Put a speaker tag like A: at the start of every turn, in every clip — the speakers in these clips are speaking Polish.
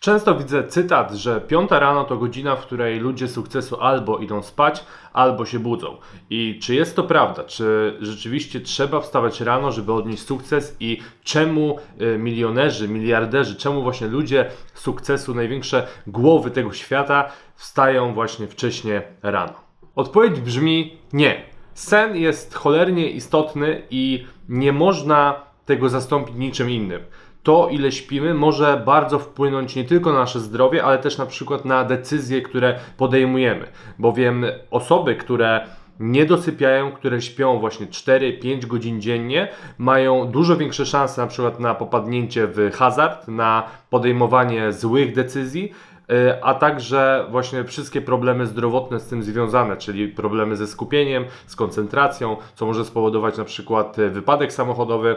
A: Często widzę cytat, że piąta rano to godzina, w której ludzie sukcesu albo idą spać, albo się budzą. I czy jest to prawda? Czy rzeczywiście trzeba wstawać rano, żeby odnieść sukces? I czemu y, milionerzy, miliarderzy, czemu właśnie ludzie sukcesu, największe głowy tego świata wstają właśnie wcześnie rano? Odpowiedź brzmi nie. Sen jest cholernie istotny i nie można tego zastąpić niczym innym to, ile śpimy, może bardzo wpłynąć nie tylko na nasze zdrowie, ale też na przykład na decyzje, które podejmujemy. Bowiem osoby, które nie dosypiają, które śpią właśnie 4-5 godzin dziennie, mają dużo większe szanse na przykład na popadnięcie w hazard, na podejmowanie złych decyzji, y, a także właśnie wszystkie problemy zdrowotne z tym związane, czyli problemy ze skupieniem, z koncentracją, co może spowodować na przykład wypadek samochodowy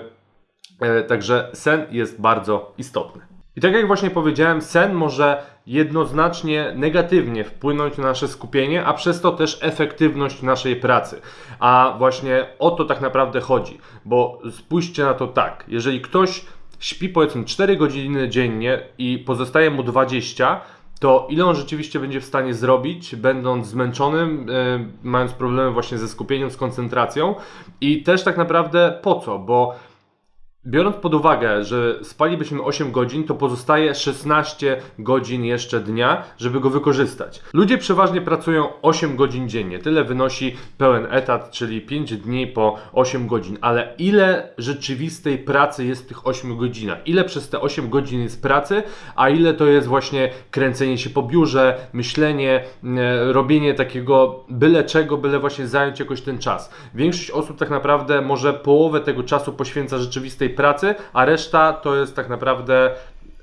A: także sen jest bardzo istotny. I tak jak właśnie powiedziałem, sen może jednoznacznie negatywnie wpłynąć na nasze skupienie, a przez to też efektywność naszej pracy. A właśnie o to tak naprawdę chodzi, bo spójrzcie na to tak, jeżeli ktoś śpi powiedzmy 4 godziny dziennie i pozostaje mu 20, to ile on rzeczywiście będzie w stanie zrobić, będąc zmęczonym, yy, mając problemy właśnie ze skupieniem, z koncentracją i też tak naprawdę po co, bo Biorąc pod uwagę, że spalibyśmy 8 godzin, to pozostaje 16 godzin jeszcze dnia, żeby go wykorzystać. Ludzie przeważnie pracują 8 godzin dziennie. Tyle wynosi pełen etat, czyli 5 dni po 8 godzin. Ale ile rzeczywistej pracy jest w tych 8 godzinach? Ile przez te 8 godzin jest pracy, a ile to jest właśnie kręcenie się po biurze, myślenie, e, robienie takiego byle czego, byle właśnie zająć jakoś ten czas. Większość osób tak naprawdę może połowę tego czasu poświęca rzeczywistej pracy, a reszta to jest tak naprawdę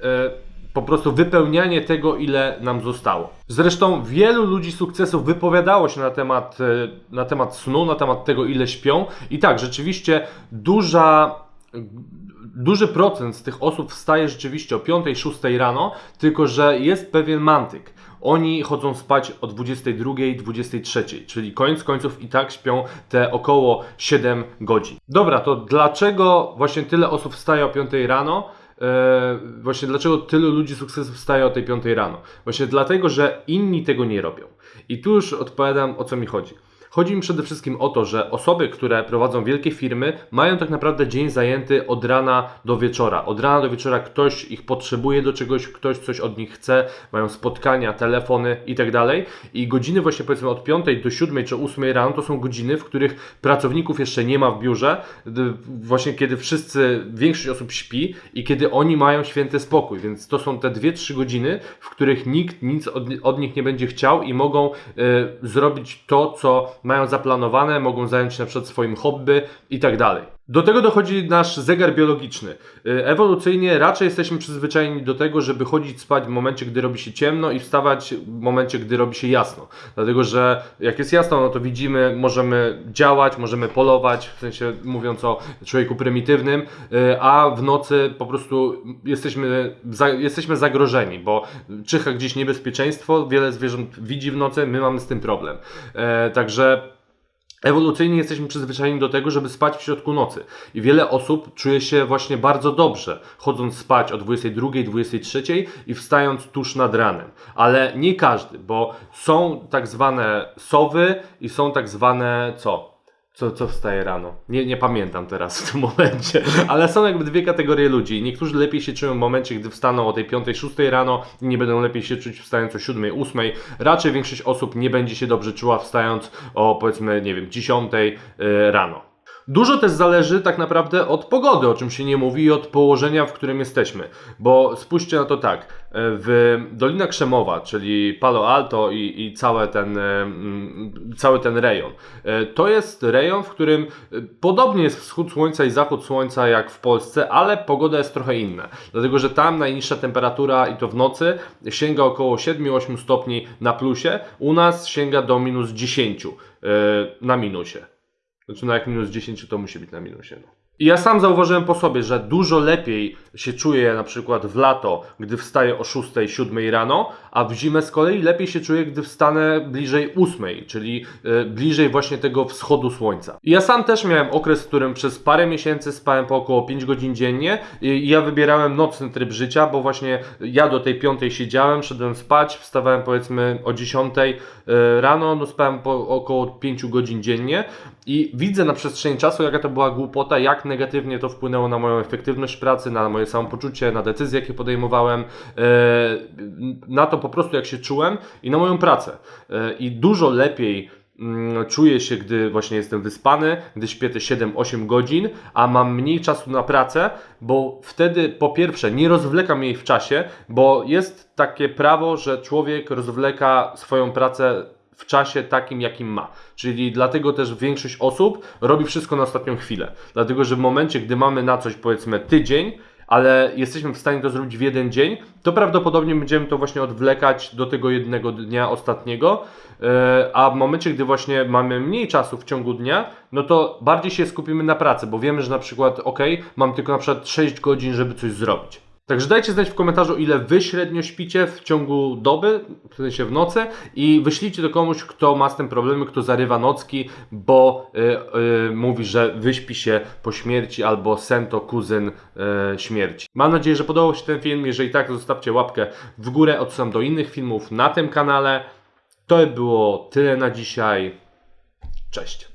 A: e, po prostu wypełnianie tego, ile nam zostało. Zresztą wielu ludzi sukcesów wypowiadało się na temat, e, na temat snu, na temat tego, ile śpią. I tak, rzeczywiście duża duży procent z tych osób wstaje rzeczywiście o 5-6 rano, tylko że jest pewien mantyk. Oni chodzą spać o 22, 23, czyli koniec końców i tak śpią te około 7 godzin. Dobra, to dlaczego właśnie tyle osób wstaje o 5 rano? Eee, właśnie dlaczego tylu ludzi sukcesu wstaje o tej 5 rano? Właśnie dlatego, że inni tego nie robią. I tu już odpowiadam o co mi chodzi. Chodzi mi przede wszystkim o to, że osoby, które prowadzą wielkie firmy, mają tak naprawdę dzień zajęty od rana do wieczora. Od rana do wieczora ktoś ich potrzebuje do czegoś, ktoś coś od nich chce, mają spotkania, telefony i tak. I godziny właśnie powiedzmy od 5 do 7 czy 8 rano to są godziny, w których pracowników jeszcze nie ma w biurze, właśnie kiedy wszyscy, większość osób śpi i kiedy oni mają święty spokój. Więc to są te 2-3 godziny, w których nikt nic od, od nich nie będzie chciał i mogą y, zrobić to, co mają zaplanowane, mogą zająć się na przykład swoim hobby i tak dalej. Do tego dochodzi nasz zegar biologiczny. Y, ewolucyjnie raczej jesteśmy przyzwyczajeni do tego, żeby chodzić spać w momencie, gdy robi się ciemno i wstawać w momencie, gdy robi się jasno. Dlatego, że jak jest jasno, no to widzimy, możemy działać, możemy polować, w sensie mówiąc o człowieku prymitywnym, y, a w nocy po prostu jesteśmy, jesteśmy zagrożeni, bo czyha gdzieś niebezpieczeństwo, wiele zwierząt widzi w nocy, my mamy z tym problem. E, także Ewolucyjnie jesteśmy przyzwyczajeni do tego, żeby spać w środku nocy. I wiele osób czuje się właśnie bardzo dobrze, chodząc spać o 22, 23 i wstając tuż nad ranem. Ale nie każdy, bo są tak zwane sowy i są tak zwane co? Co, co wstaje rano? Nie, nie pamiętam teraz w tym momencie, ale są jakby dwie kategorie ludzi. Niektórzy lepiej się czują w momencie, gdy wstaną o tej 5-6 rano i nie będą lepiej się czuć wstając o 7-8. Raczej większość osób nie będzie się dobrze czuła wstając o powiedzmy, nie wiem, 10 y, rano. Dużo też zależy tak naprawdę od pogody, o czym się nie mówi, i od położenia, w którym jesteśmy. Bo spójrzcie na to tak, w Dolina Krzemowa, czyli Palo Alto i, i cały, ten, mm, cały ten rejon, e, to jest rejon, w którym podobnie jest wschód słońca i zachód słońca jak w Polsce, ale pogoda jest trochę inna. Dlatego, że tam najniższa temperatura i to w nocy sięga około 7-8 stopni na plusie, u nas sięga do minus 10 e, na minusie. Znaczy, no jak minus 10 to musi być na minusie. No. I ja sam zauważyłem po sobie, że dużo lepiej się czuję na przykład w lato, gdy wstaję o 6, 7 rano, a w zimę z kolei lepiej się czuję, gdy wstanę bliżej 8, czyli e, bliżej właśnie tego wschodu słońca. I ja sam też miałem okres, w którym przez parę miesięcy spałem po około 5 godzin dziennie i ja wybierałem nocny tryb życia, bo właśnie ja do tej 5 siedziałem, szedłem spać, wstawałem powiedzmy o 10 e, rano, no spałem po około 5 godzin dziennie i widzę na przestrzeni czasu, jaka to była głupota, jak negatywnie to wpłynęło na moją efektywność pracy, na moje samopoczucie, na decyzje, jakie podejmowałem, e, na to po prostu, jak się czułem i na moją pracę. E, I dużo lepiej mm, czuję się, gdy właśnie jestem wyspany, gdy śpię te 7-8 godzin, a mam mniej czasu na pracę, bo wtedy po pierwsze nie rozwlekam jej w czasie, bo jest takie prawo, że człowiek rozwleka swoją pracę w czasie takim, jakim ma. Czyli dlatego też większość osób robi wszystko na ostatnią chwilę. Dlatego, że w momencie, gdy mamy na coś powiedzmy tydzień, ale jesteśmy w stanie to zrobić w jeden dzień, to prawdopodobnie będziemy to właśnie odwlekać do tego jednego dnia ostatniego, e, a w momencie, gdy właśnie mamy mniej czasu w ciągu dnia, no to bardziej się skupimy na pracy, bo wiemy, że na przykład, ok, mam tylko na przykład 6 godzin, żeby coś zrobić. Także dajcie znać w komentarzu, ile wy średnio śpicie w ciągu doby, w sensie w nocy i wyślijcie to komuś, kto ma z tym problemy, kto zarywa nocki, bo y, y, mówi, że wyśpi się po śmierci albo sen to kuzyn y, śmierci. Mam nadzieję, że podobał się ten film. Jeżeli tak, to zostawcie łapkę w górę. Odsyłam do innych filmów na tym kanale. To było tyle na dzisiaj. Cześć.